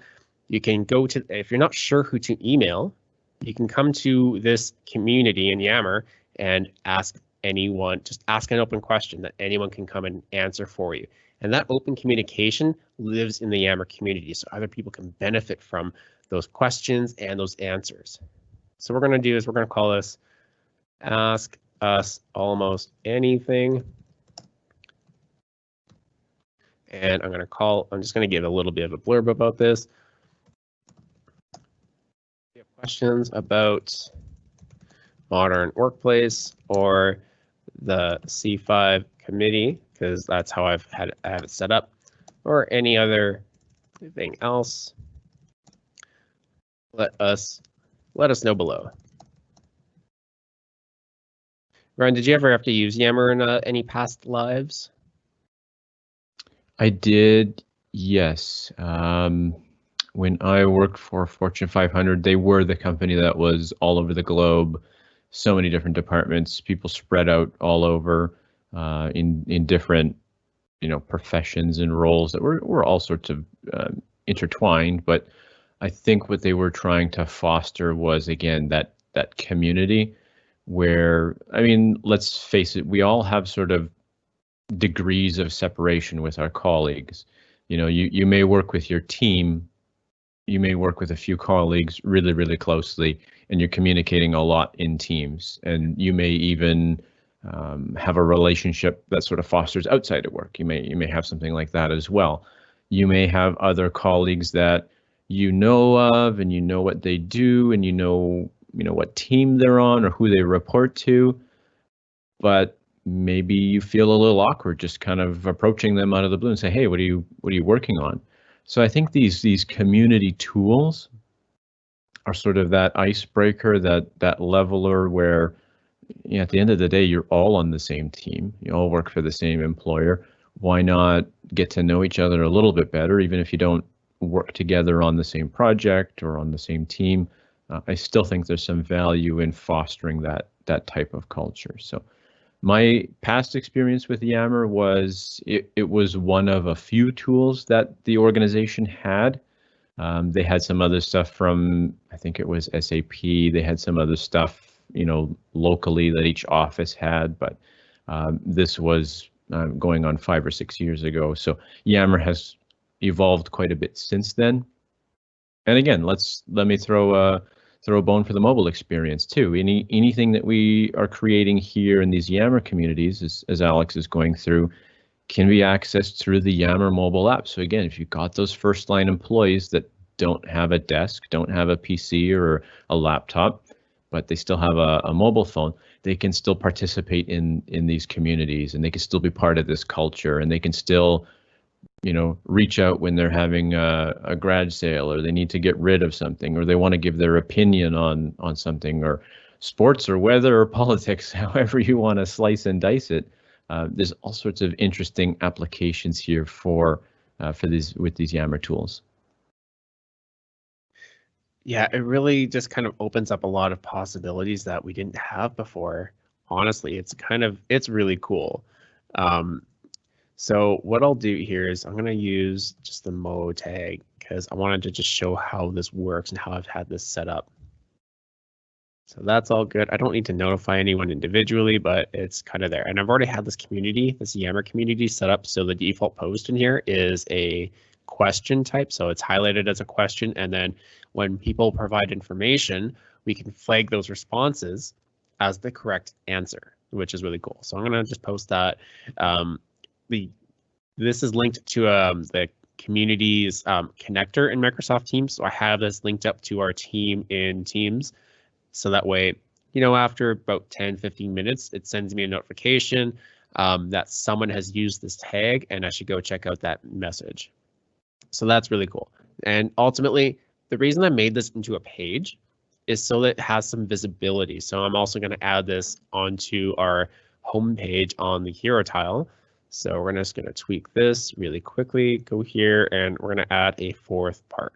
you can go to, if you're not sure who to email, you can come to this community in Yammer and ask anyone, just ask an open question that anyone can come and answer for you. And that open communication lives in the Yammer community, so other people can benefit from those questions and those answers. So we're going to do is we're going to call this ask us almost anything. And I'm going to call, I'm just going to give a little bit of a blurb about this. If you have questions about modern workplace or the C5 committee, because that's how I've had I have it set up, or any other thing else, let us let us know below. Ryan, did you ever have to use Yammer in uh, any past lives? I did, yes. Um, when I worked for Fortune 500, they were the company that was all over the globe, so many different departments, people spread out all over uh, in in different, you know, professions and roles that were were all sorts of uh, intertwined, but I think what they were trying to foster was again that that community where I mean, let's face it, we all have sort of degrees of separation with our colleagues. You know, you you may work with your team, you may work with a few colleagues really really closely, and you're communicating a lot in teams, and you may even um, have a relationship that sort of fosters outside of work. You may you may have something like that as well. You may have other colleagues that you know of and you know what they do and you know you know what team they're on or who they report to. But maybe you feel a little awkward just kind of approaching them out of the blue and say hey what are you what are you working on? So i think these these community tools are sort of that icebreaker that that leveler where you know, at the end of the day you're all on the same team. You all work for the same employer. Why not get to know each other a little bit better even if you don't work together on the same project or on the same team, uh, I still think there's some value in fostering that that type of culture. So my past experience with Yammer was it, it was one of a few tools that the organization had Um, they had some other stuff from, I think it was SAP. They had some other stuff, you know, locally that each office had, but um, this was um, going on five or six years ago. So Yammer has evolved quite a bit since then. And again, let's let me throw a throw a bone for the mobile experience too. Any anything that we are creating here in these Yammer communities, as, as Alex is going through, can be accessed through the Yammer mobile app. So again, if you've got those first line employees that don't have a desk, don't have a PC or a laptop, but they still have a, a mobile phone, they can still participate in in these communities and they can still be part of this culture and they can still you know reach out when they're having a, a sale or they need to get rid of something or they want to give their opinion on on something or sports or weather or politics however you want to slice and dice it uh, there's all sorts of interesting applications here for uh, for these with these Yammer tools. Yeah, it really just kind of opens up a lot of possibilities that we didn't have before. Honestly, it's kind of it's really cool. Um, so what I'll do here is I'm going to use just the Mo tag because I wanted to just show how this works and how I've had this set up. So that's all good. I don't need to notify anyone individually, but it's kind of there. And I've already had this community, this Yammer community set up. So the default post in here is a question type. So it's highlighted as a question. And then when people provide information, we can flag those responses as the correct answer, which is really cool. So I'm going to just post that. Um, the This is linked to um, the communities um, connector in Microsoft Teams. So I have this linked up to our team in Teams. So that way, you know, after about 10, 15 minutes, it sends me a notification um, that someone has used this tag and I should go check out that message. So that's really cool. And ultimately, the reason I made this into a page is so that it has some visibility. So I'm also going to add this onto our home page on the hero tile. So we're just going to tweak this really quickly, go here, and we're going to add a fourth part.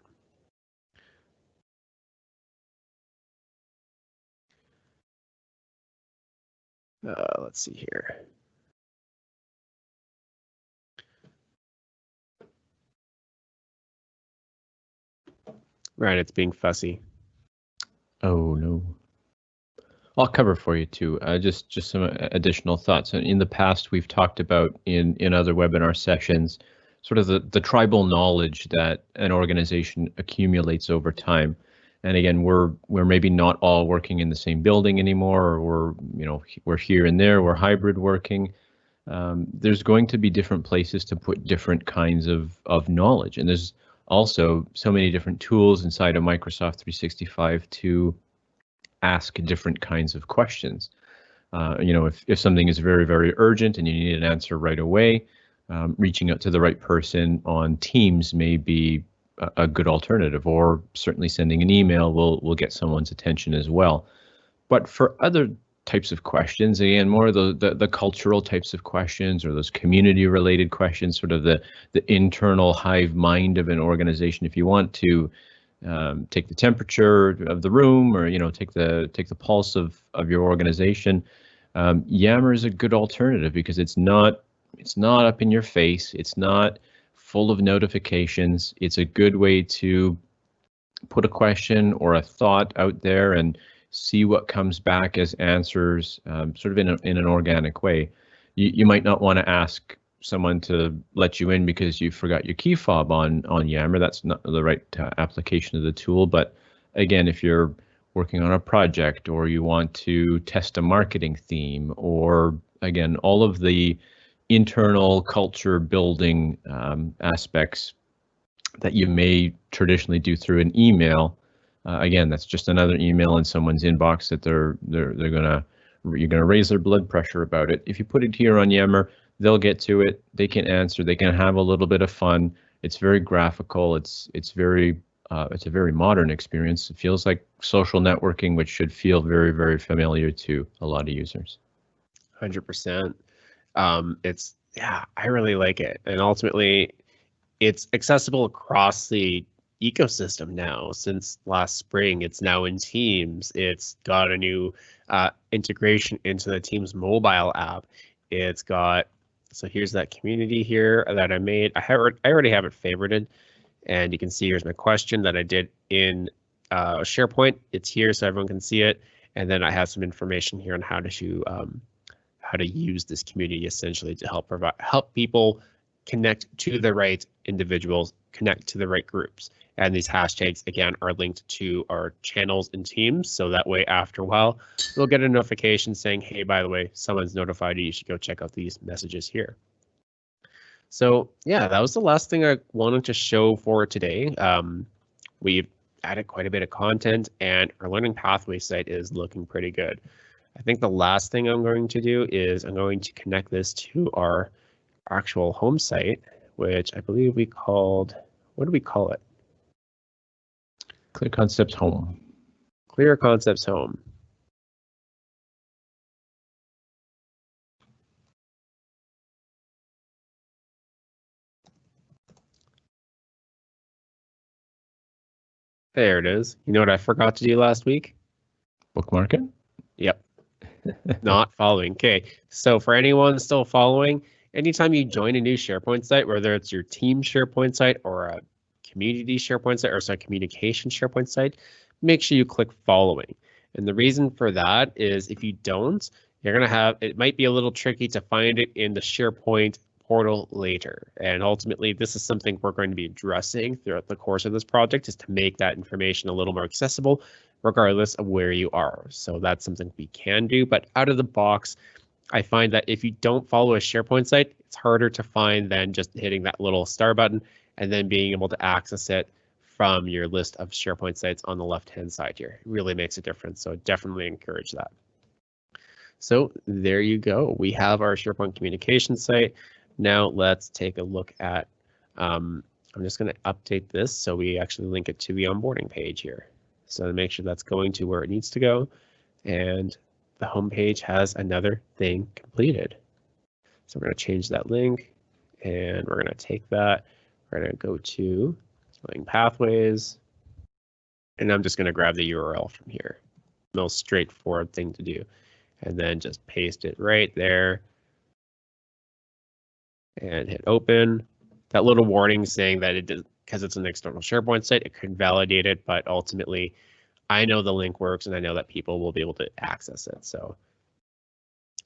Uh, let's see here. Right, it's being fussy. Oh no. I'll cover for you too. Uh, just just some additional thoughts. In the past, we've talked about in in other webinar sessions, sort of the the tribal knowledge that an organization accumulates over time and again we're we're maybe not all working in the same building anymore or we're you know we're here and there we're hybrid working um, there's going to be different places to put different kinds of of knowledge and there's also so many different tools inside of microsoft 365 to ask different kinds of questions uh, you know if, if something is very very urgent and you need an answer right away um, reaching out to the right person on teams may be a good alternative, or certainly sending an email will will get someone's attention as well. But for other types of questions, again, more the, the, the cultural types of questions or those community related questions, sort of the the internal hive mind of an organization. If you want to um, take the temperature of the room, or you know, take the take the pulse of of your organization, um, Yammer is a good alternative because it's not it's not up in your face. It's not full of notifications. It's a good way to put a question or a thought out there and see what comes back as answers, um, sort of in, a, in an organic way. You, you might not want to ask someone to let you in because you forgot your key fob on on Yammer. That's not the right uh, application of the tool. But again, if you're working on a project or you want to test a marketing theme or again, all of the internal culture building um, aspects that you may traditionally do through an email. Uh, again, that's just another email in someone's inbox that they're they're they're gonna you're gonna raise their blood pressure about it. If you put it here on Yammer, they'll get to it. They can answer. They can have a little bit of fun. It's very graphical. It's it's very uh, it's a very modern experience. It feels like social networking, which should feel very very familiar to a lot of users. Hundred percent um, it's yeah, I really like it, and ultimately, it's accessible across the ecosystem now. Since last spring, it's now in Teams. It's got a new uh, integration into the Teams mobile app. It's got so here's that community here that I made. I have I already have it favorited. And you can see here's my question that I did in uh, SharePoint. It's here so everyone can see it. And then I have some information here on how to um, how to use this community essentially to help provide help people connect to the right individuals, connect to the right groups. And these hashtags, again, are linked to our channels and teams. So that way, after a while, you'll get a notification saying, hey, by the way, someone's notified you. You should go check out these messages here. So yeah, that was the last thing I wanted to show for today. Um, we've added quite a bit of content and our learning pathway site is looking pretty good. I think the last thing I'm going to do is I'm going to connect this to our actual home site, which I believe we called, what do we call it? Clear Concepts Home. Clear Concepts Home. There it is. You know what I forgot to do last week? Bookmark it. Yep. Not following. Okay. So for anyone still following, anytime you join a new SharePoint site, whether it's your team SharePoint site or a community SharePoint site or sorry, communication SharePoint site, make sure you click following. And the reason for that is if you don't, you're going to have, it might be a little tricky to find it in the SharePoint portal later. And ultimately, this is something we're going to be addressing throughout the course of this project is to make that information a little more accessible, regardless of where you are. So that's something we can do, but out of the box, I find that if you don't follow a SharePoint site, it's harder to find than just hitting that little star button and then being able to access it from your list of SharePoint sites on the left-hand side here. It really makes a difference, so definitely encourage that. So there you go. We have our SharePoint communication site. Now let's take a look at, um, I'm just going to update this so we actually link it to the onboarding page here. So to make sure that's going to where it needs to go. And the home page has another thing completed. So we're going to change that link and we're going to take that we're going to go to Learning Pathways, and I'm just going to grab the URL from here. Most straightforward thing to do. And then just paste it right there and hit open. That little warning saying that it does, because it's an external SharePoint site, it could validate it, but ultimately I know the link works and I know that people will be able to access it. So,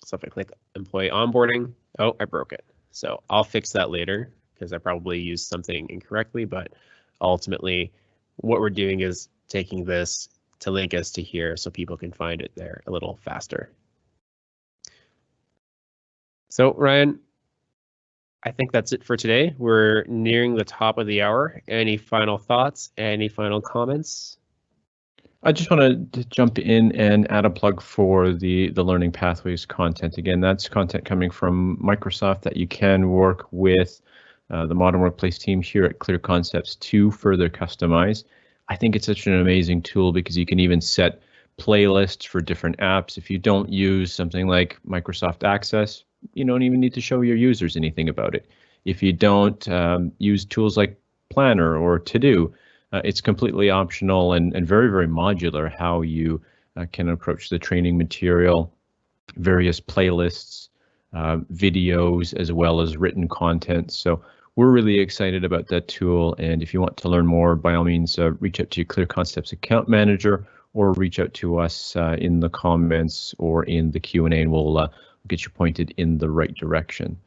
so if I click employee onboarding, oh, I broke it. So I'll fix that later because I probably used something incorrectly, but ultimately what we're doing is taking this to link us to here so people can find it there a little faster. So Ryan, I think that's it for today. We're nearing the top of the hour. Any final thoughts? Any final comments? I just want to jump in and add a plug for the the learning pathways content. Again, that's content coming from Microsoft that you can work with uh, the Modern Workplace team here at Clear Concepts to further customize. I think it's such an amazing tool because you can even set playlists for different apps. If you don't use something like Microsoft Access, you don't even need to show your users anything about it. If you don't um, use tools like Planner or To-Do, uh, it's completely optional and, and very, very modular how you uh, can approach the training material, various playlists, uh, videos, as well as written content. So we're really excited about that tool. And if you want to learn more, by all means, uh, reach out to your Clear Concepts account manager or reach out to us uh, in the comments or in the Q&A and we'll uh, get you pointed in the right direction.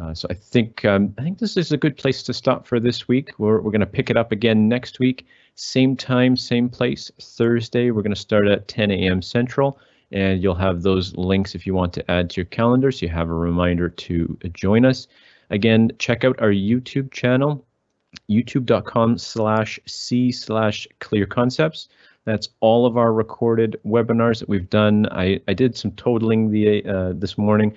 Uh, so I think um, I think this is a good place to stop for this week. We're, we're going to pick it up again next week, same time, same place, Thursday. We're going to start at 10 a.m. Central and you'll have those links if you want to add to your calendar so you have a reminder to join us. Again, check out our YouTube channel, youtube.com slash c slash clear concepts. That's all of our recorded webinars that we've done. I, I did some totaling the uh, this morning.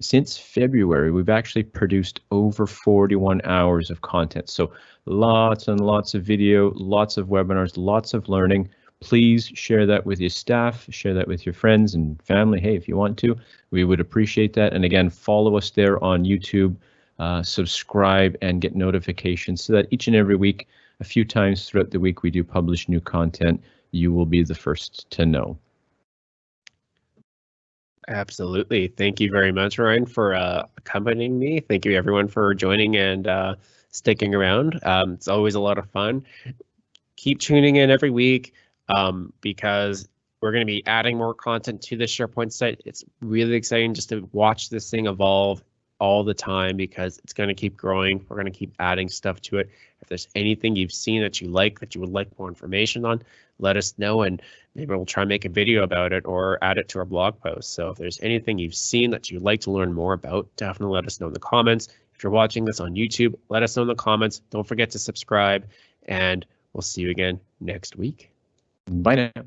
Since February, we've actually produced over 41 hours of content. So lots and lots of video, lots of webinars, lots of learning please share that with your staff, share that with your friends and family. Hey, if you want to, we would appreciate that. And again, follow us there on YouTube, uh, subscribe and get notifications so that each and every week, a few times throughout the week, we do publish new content. You will be the first to know. Absolutely. Thank you very much, Ryan, for uh, accompanying me. Thank you, everyone, for joining and uh, sticking around. Um, it's always a lot of fun. Keep tuning in every week um, because we're going to be adding more content to the SharePoint site. It's really exciting just to watch this thing evolve all the time because it's going to keep growing. We're going to keep adding stuff to it. If there's anything you've seen that you like that you would like more information on, let us know and maybe we'll try and make a video about it or add it to our blog post. So if there's anything you've seen that you'd like to learn more about, definitely let us know in the comments. If you're watching this on YouTube, let us know in the comments. Don't forget to subscribe and we'll see you again next week. Bye now.